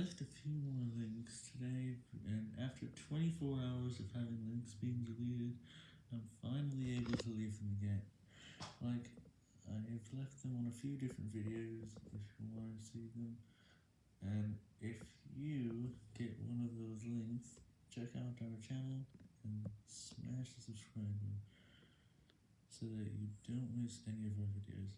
left a few more links today, and after 24 hours of having links being deleted, I'm finally able to leave them again. Like, I've left them on a few different videos if you want to see them, and if you get one of those links, check out our channel and smash the subscribe button so that you don't miss any of our videos.